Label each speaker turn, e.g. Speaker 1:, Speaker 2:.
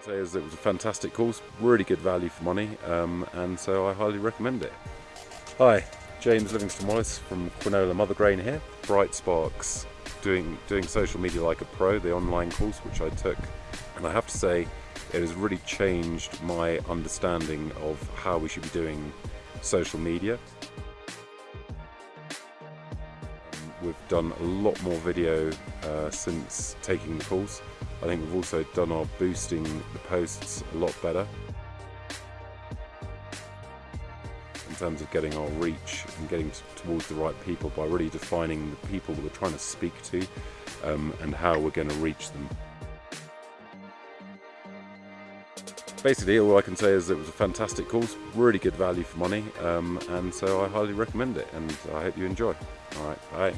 Speaker 1: can say is it was a fantastic course, really good value for money, um, and so I highly recommend it. Hi, James Livingston Wallace from Quinola Mothergrain here. Bright Sparks, doing doing social media like a pro, the online course which I took, and I have to say it has really changed my understanding of how we should be doing social media. We've done a lot more video uh, since taking the course. I think we've also done our boosting the posts a lot better. In terms of getting our reach and getting towards the right people by really defining the people that we're trying to speak to um, and how we're going to reach them. Basically, all I can say is it was a fantastic course, really good value for money, um, and so I highly recommend it, and I hope you enjoy. All right, bye.